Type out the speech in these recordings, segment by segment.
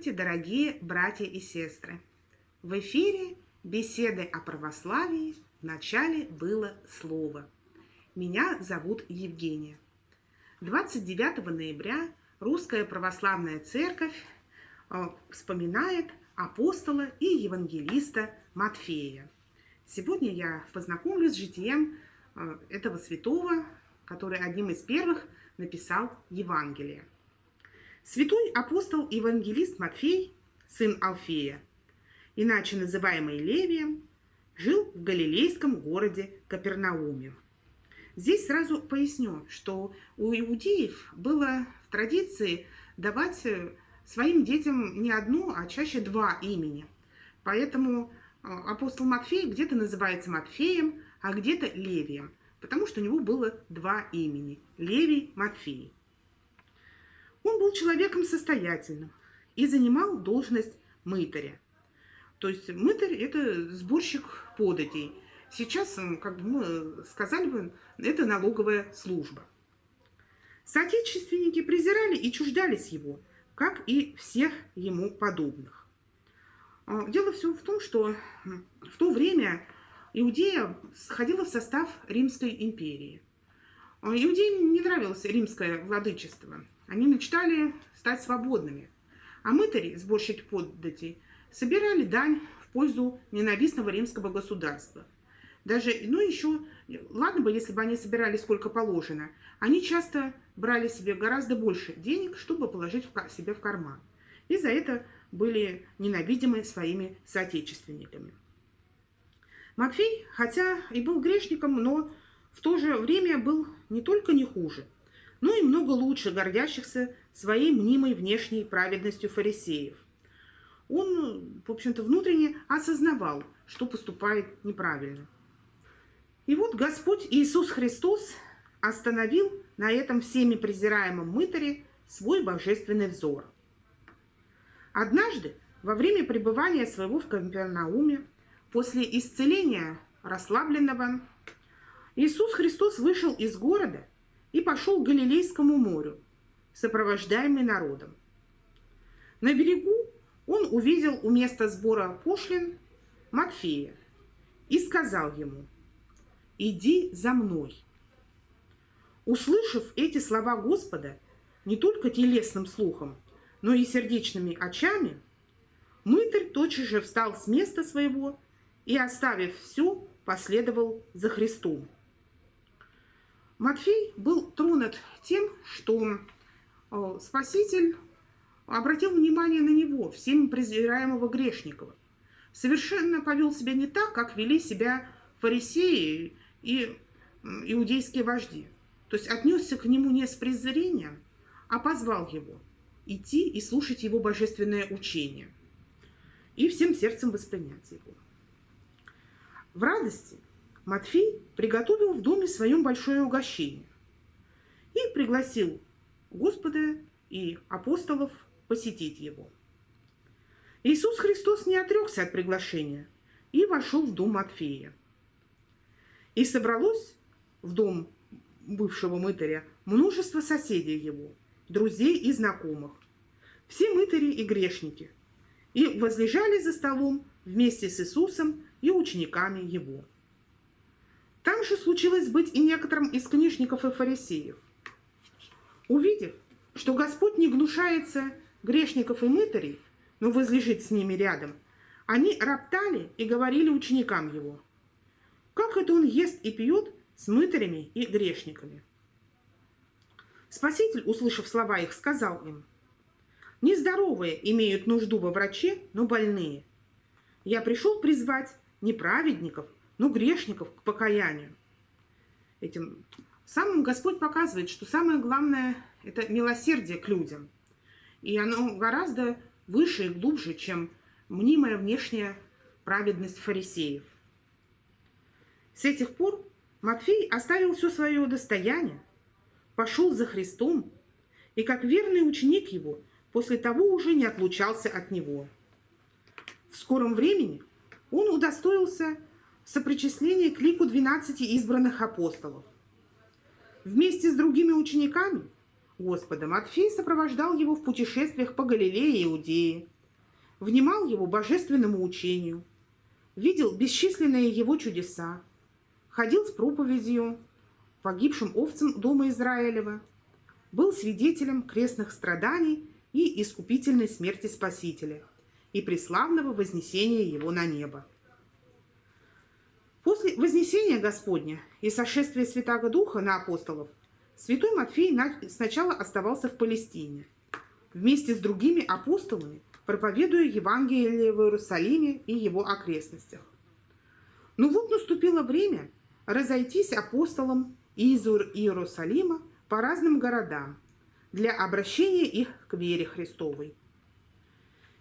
Здравствуйте, дорогие братья и сестры! В эфире беседы о православии в начале было слово. Меня зовут Евгения. 29 ноября Русская Православная Церковь э, вспоминает апостола и евангелиста Матфея. Сегодня я познакомлюсь с житием э, этого святого, который одним из первых написал Евангелие. Святой апостол евангелист Матфей, сын Алфея, иначе называемый Левием, жил в галилейском городе Капернауме. Здесь сразу поясню, что у иудеев было в традиции давать своим детям не одно, а чаще два имени. Поэтому э, апостол Матфей где-то называется Матфеем, а где-то Левием, потому что у него было два имени – Левий Матфей. Он был человеком состоятельным и занимал должность мытаря. То есть мытарь – это сборщик податей. Сейчас, как бы мы сказали бы, это налоговая служба. Соотечественники презирали и чуждались его, как и всех ему подобных. А, дело все в том, что в то время Иудея входила в состав Римской империи. А, иудеям не нравилось римское владычество – они мечтали стать свободными. А мытари, сборщики податей, собирали дань в пользу ненавистного римского государства. Даже, ну еще, ладно бы, если бы они собирали сколько положено, они часто брали себе гораздо больше денег, чтобы положить в себе в карман. И за это были ненавидимы своими соотечественниками. Матфей, хотя и был грешником, но в то же время был не только не хуже – но и много лучше гордящихся своей мнимой внешней праведностью фарисеев. Он, в общем-то, внутренне осознавал, что поступает неправильно. И вот Господь Иисус Христос остановил на этом всеми презираемом мытаре свой божественный взор. Однажды, во время пребывания своего в Капернауме, после исцеления расслабленного, Иисус Христос вышел из города и пошел к Галилейскому морю, сопровождаемый народом. На берегу он увидел у места сбора пошлин Матфея и сказал ему, «Иди за мной». Услышав эти слова Господа не только телесным слухом, но и сердечными очами, мытарь тотчас же встал с места своего и, оставив все, последовал за Христом. Матфей был тронут тем, что э, Спаситель обратил внимание на него, всем презираемого грешникова. Совершенно повел себя не так, как вели себя фарисеи и иудейские вожди. То есть отнесся к нему не с презрением, а позвал его идти и слушать его божественное учение и всем сердцем воспринять его. В радости Матфей приготовил в доме своем большое угощение и пригласил Господа и апостолов посетить его. Иисус Христос не отрекся от приглашения и вошел в дом Матфея. И собралось в дом бывшего мытаря множество соседей его, друзей и знакомых, все мытари и грешники, и возлежали за столом вместе с Иисусом и учениками его. Там же случилось быть и некоторым из книжников и фарисеев. Увидев, что Господь не гнушается грешников и мытарей, но возлежит с ними рядом, они роптали и говорили ученикам его, как это он ест и пьет с мытарями и грешниками. Спаситель, услышав слова их, сказал им, «Нездоровые имеют нужду во враче, но больные. Я пришел призвать не праведников, ну, грешников к покаянию. Этим самым Господь показывает, что самое главное – это милосердие к людям. И оно гораздо выше и глубже, чем мнимая внешняя праведность фарисеев. С этих пор Матфей оставил все свое достояние, пошел за Христом, и как верный ученик его, после того уже не отлучался от него. В скором времени он удостоился сопричисление к лику 12 избранных апостолов. Вместе с другими учениками Господа Матфей сопровождал его в путешествиях по Галилее и Иудее, внимал его божественному учению, видел бесчисленные его чудеса, ходил с проповедью погибшим овцам дома Израилева, был свидетелем крестных страданий и искупительной смерти Спасителя и преславного вознесения его на небо. После вознесения Господня и сошествия Святаго Духа на апостолов святой Матфей сначала оставался в Палестине, вместе с другими апостолами, проповедуя Евангелие в Иерусалиме и его окрестностях. Но вот наступило время разойтись апостолам из Иерусалима по разным городам для обращения их к вере Христовой.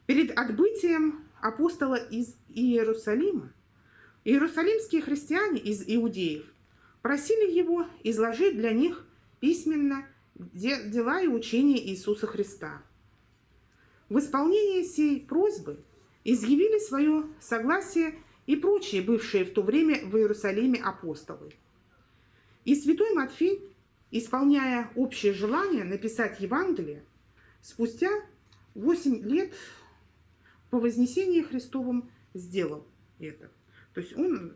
Перед отбытием апостола из Иерусалима иерусалимские христиане из иудеев просили его изложить для них письменно дела и учения Иисуса Христа. В исполнение сей просьбы изъявили свое согласие и прочие бывшие в то время в Иерусалиме апостолы. И святой Матфей исполняя общее желание написать Евангелие, спустя 8 лет по Вознесении Христовым сделал это. То есть он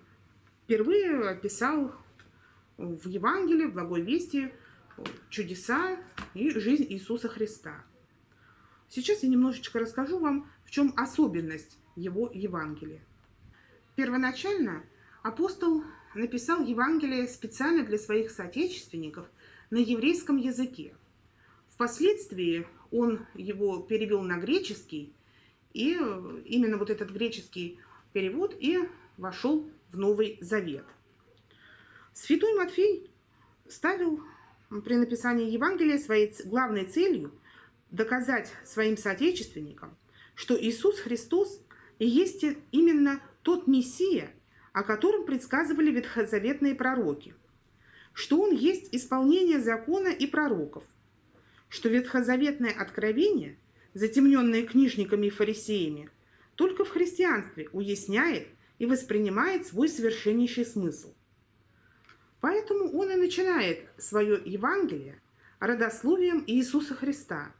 впервые описал в Евангелии, в Благой Вести чудеса и жизнь Иисуса Христа. Сейчас я немножечко расскажу вам, в чем особенность его Евангелия. Первоначально апостол написал Евангелие специально для своих соотечественников – на еврейском языке. Впоследствии он его перевел на греческий, и именно вот этот греческий перевод и вошел в Новый Завет. Святой Матфей ставил при написании Евангелия своей главной целью доказать своим соотечественникам, что Иисус Христос и есть именно тот Мессия, о котором предсказывали ветхозаветные пророки – что он есть исполнение закона и пророков, что ветхозаветное откровение, затемненное книжниками и фарисеями, только в христианстве уясняет и воспринимает свой совершеннейший смысл. Поэтому он и начинает свое Евангелие родословием Иисуса Христа,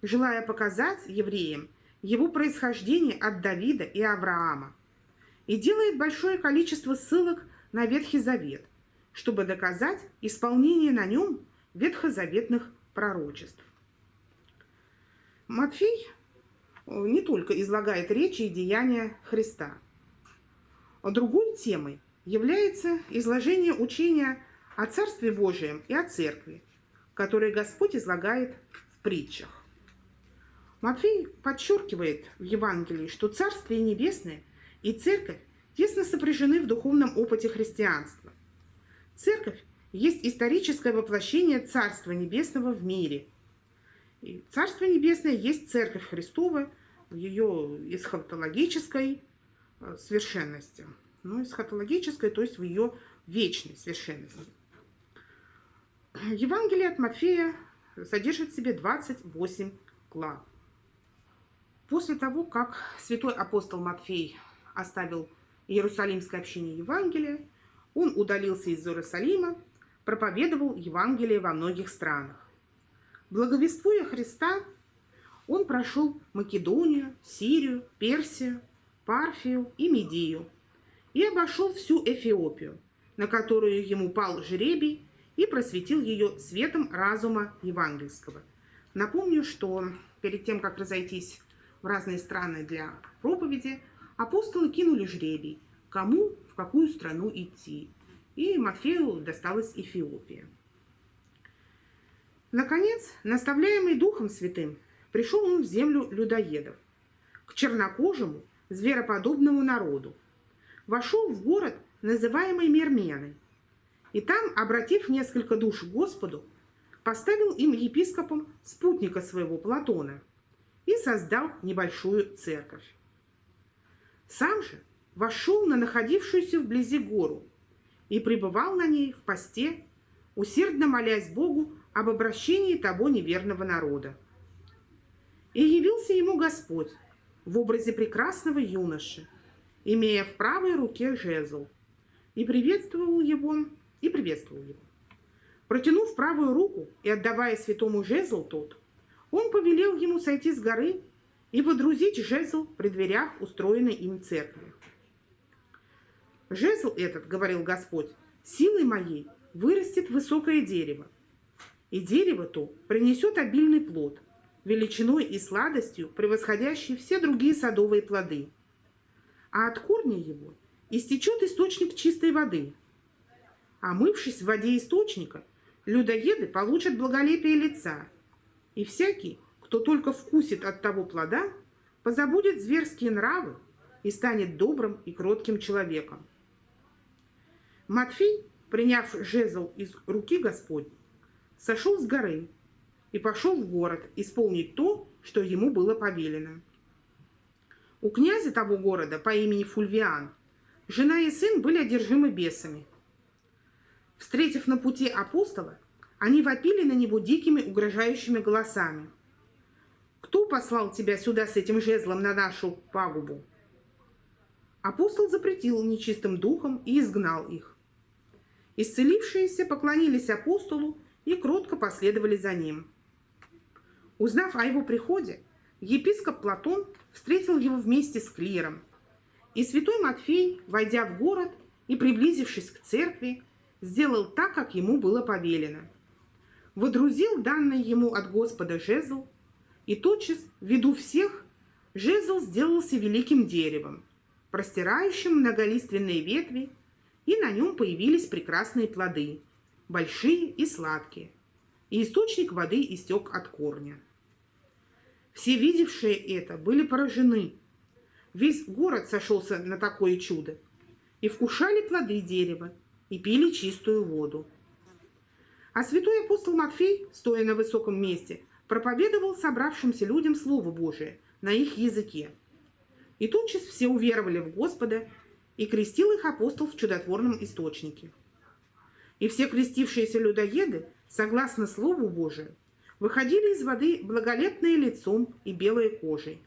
желая показать евреям его происхождение от Давида и Авраама, и делает большое количество ссылок на Ветхий Завет, чтобы доказать исполнение на нем ветхозаветных пророчеств. Матфей э, не только излагает речи и деяния Христа. А другой темой является изложение учения о Царстве Божием и о Церкви, которое Господь излагает в притчах. Матфей подчеркивает в Евангелии, что Царствие Небесное и Церковь тесно сопряжены в духовном опыте христианства. Церковь есть историческое воплощение Царства Небесного в мире. И Царство Небесное есть Церковь Христова в ее эсхатологической совершенности. Ну, эсхатологической, то есть в ее вечной совершенности. Евангелие от Матфея содержит в себе 28 глав. После того, как святой апостол Матфей оставил Иерусалимское общение Евангелия, он удалился из Иерусалима, проповедовал Евангелие во многих странах. Благовествуя Христа, он прошел Македонию, Сирию, Персию, Парфию и Медию и обошел всю Эфиопию, на которую ему пал жребий и просветил ее светом разума евангельского. Напомню, что перед тем, как разойтись в разные страны для проповеди, апостолы кинули жребий, кому какую страну идти. И Матфею досталась Эфиопия. Наконец, наставляемый Духом Святым, пришел он в землю людоедов, к чернокожему, звероподобному народу. Вошел в город, называемый Мерменой, и там, обратив несколько душ Господу, поставил им епископом спутника своего Платона и создал небольшую церковь. Сам же вошел на находившуюся вблизи гору и пребывал на ней в посте, усердно молясь Богу об обращении того неверного народа. И явился ему Господь в образе прекрасного юноши, имея в правой руке жезл, и приветствовал его, и приветствовал его. Протянув правую руку и отдавая святому жезл тот, он повелел ему сойти с горы и водрузить жезл при дверях устроенной им церкви. Жезл этот, говорил Господь, силой моей вырастет высокое дерево, и дерево то принесет обильный плод, величиной и сладостью превосходящий все другие садовые плоды. А от корня его истечет источник чистой воды. Омывшись в воде источника, людоеды получат благолепие лица, и всякий, кто только вкусит от того плода, позабудет зверские нравы и станет добрым и кротким человеком. Матфей, приняв жезл из руки Господь, сошел с горы и пошел в город исполнить то, что ему было повелено. У князя того города по имени Фульвиан жена и сын были одержимы бесами. Встретив на пути апостола, они вопили на него дикими угрожающими голосами. «Кто послал тебя сюда с этим жезлом на нашу пагубу?» Апостол запретил нечистым духом и изгнал их. Исцелившиеся поклонились апостолу и кротко последовали за ним. Узнав о его приходе, епископ Платон встретил его вместе с клиром. И святой Матфей, войдя в город и приблизившись к церкви, сделал так, как ему было повелено. Водрузил данный ему от Господа жезл, и тотчас, в виду всех, жезл сделался великим деревом, простирающим многолиственные ветви и на нем появились прекрасные плоды, большие и сладкие, и источник воды истек от корня. Все видевшие это были поражены. Весь город сошелся на такое чудо, и вкушали плоды дерева, и пили чистую воду. А святой апостол Матфей, стоя на высоком месте, проповедовал собравшимся людям Слово Божие на их языке. И тотчас все уверовали в Господа и крестил их апостол в чудотворном источнике. И все крестившиеся людоеды, согласно Слову Божию, выходили из воды благолепные лицом и белой кожей.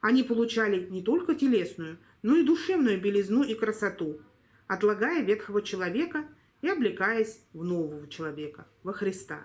Они получали не только телесную, но и душевную белизну и красоту, отлагая ветхого человека и облекаясь в нового человека, во Христа.